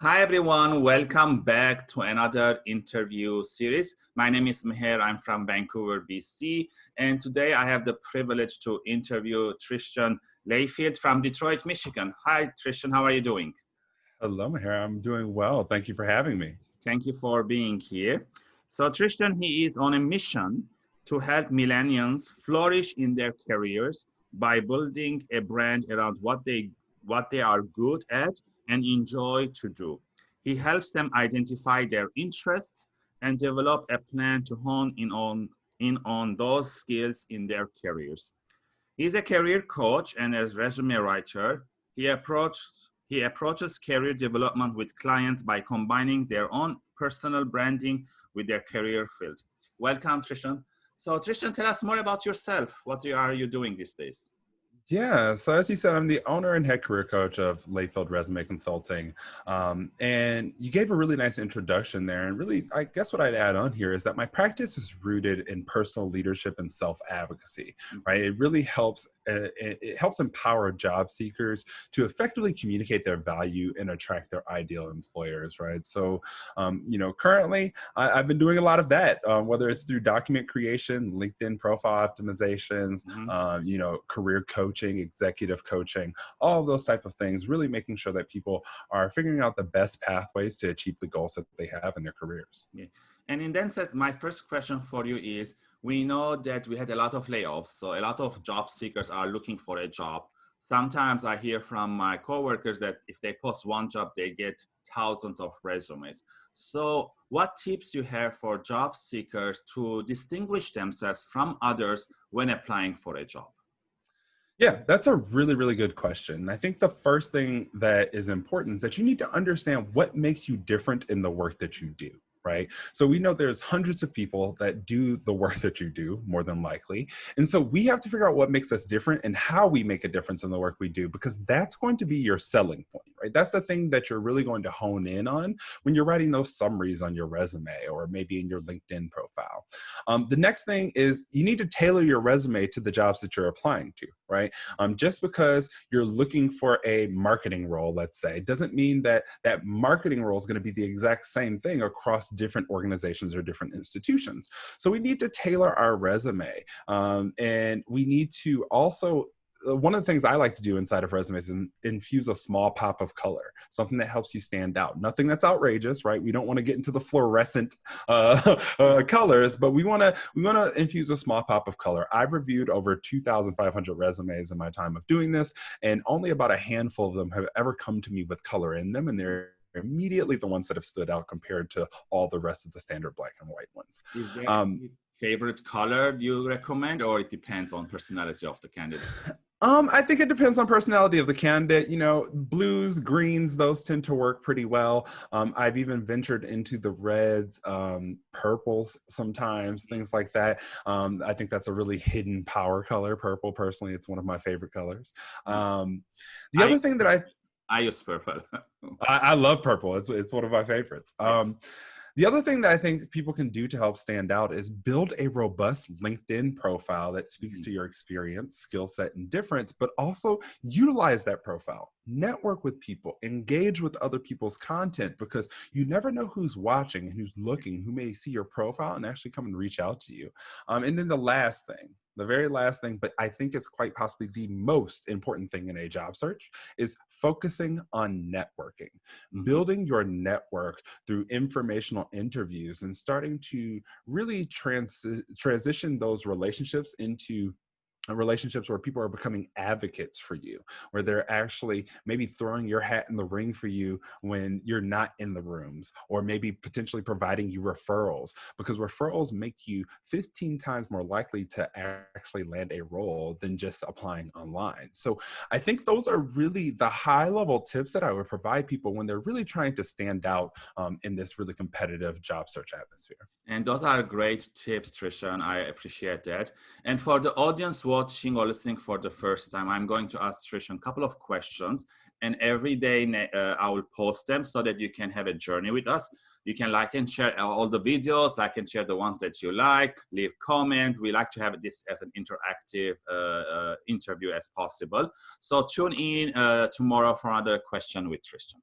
Hi everyone, welcome back to another interview series. My name is Meher, I'm from Vancouver, BC, and today I have the privilege to interview Tristan Layfield from Detroit, Michigan. Hi Tristan, how are you doing? Hello Meher, I'm doing well. Thank you for having me. Thank you for being here. So Tristan, he is on a mission to help millennials flourish in their careers by building a brand around what they what they are good at and enjoy to do. He helps them identify their interests and develop a plan to hone in on, in on those skills in their careers. He's a career coach and a resume writer. He, approaches he approaches career development with clients by combining their own personal branding with their career field. Welcome, Tristan. So Tristan, tell us more about yourself. What are you doing these days? Yeah, so as you said, I'm the owner and head career coach of Layfield Resume Consulting. Um, and you gave a really nice introduction there. And really, I guess what I'd add on here is that my practice is rooted in personal leadership and self advocacy, right? It really helps, uh, it helps empower job seekers to effectively communicate their value and attract their ideal employers, right? So, um, you know, currently I, have been doing a lot of that, um, whether it's through document creation, LinkedIn profile optimizations, mm -hmm. you know, career coaching coaching, executive coaching, all those type of things, really making sure that people are figuring out the best pathways to achieve the goals that they have in their careers. Yeah. And in that sense, my first question for you is, we know that we had a lot of layoffs, so a lot of job seekers are looking for a job. Sometimes I hear from my coworkers that if they post one job, they get thousands of resumes. So what tips you have for job seekers to distinguish themselves from others when applying for a job? Yeah, that's a really, really good question. I think the first thing that is important is that you need to understand what makes you different in the work that you do right? So we know there's hundreds of people that do the work that you do, more than likely. And so we have to figure out what makes us different and how we make a difference in the work we do, because that's going to be your selling point, right? That's the thing that you're really going to hone in on when you're writing those summaries on your resume or maybe in your LinkedIn profile. Um, the next thing is you need to tailor your resume to the jobs that you're applying to, right? Um, just because you're looking for a marketing role, let's say, doesn't mean that that marketing role is going to be the exact same thing across different organizations or different institutions. So we need to tailor our resume um, and we need to also one of the things I like to do inside of resumes is infuse a small pop of color, something that helps you stand out. Nothing that's outrageous, right? We don't want to get into the fluorescent uh, uh, colors, but we want to we want to infuse a small pop of color. I've reviewed over 2,500 resumes in my time of doing this, and only about a handful of them have ever come to me with color in them, and they're immediately the ones that have stood out compared to all the rest of the standard black and white ones. Um, favorite color you recommend or it depends on personality of the candidate? Um, I think it depends on personality of the candidate. You know, blues, greens, those tend to work pretty well. Um, I've even ventured into the reds, um, purples sometimes, things like that. Um, I think that's a really hidden power color. Purple, personally, it's one of my favorite colors. Um, the I, other thing that I I use purple. I, I, love purple. It's it's one of my favorites. Um, the other thing that I think people can do to help stand out is build a robust LinkedIn profile that speaks mm to your experience, skill set, and difference, but also utilize that profile. Network with people, engage with other people's content because you never know who's watching and who's looking, who may see your profile and actually come and reach out to you. Um, and then the last thing, the very last thing, but I think it's quite possibly the most important thing in a job search is focusing on networking, mm-hmm. building your network through informational interviews and starting to really trans transition those relationships into relationships where people are becoming advocates for you, where they're actually maybe throwing your hat in the ring for you when you're not in the rooms, or maybe potentially providing you referrals, because referrals make you 15 times more likely to actually land a role than just applying online. So I think those are really the high level tips that I would provide people when they're really trying to stand out um, in this really competitive job search atmosphere. And those are great tips, Trisha, and I appreciate that. And for the audience watching or listening for the first time, I'm going to ask Trisha a couple of questions. And every day uh, I will post them so that you can have a journey with us. You can like and share all the videos, like and share the ones that you like, leave comment. We like to have this as an interactive uh, uh, interview as possible. So tune in uh, tomorrow for another question with Tristan.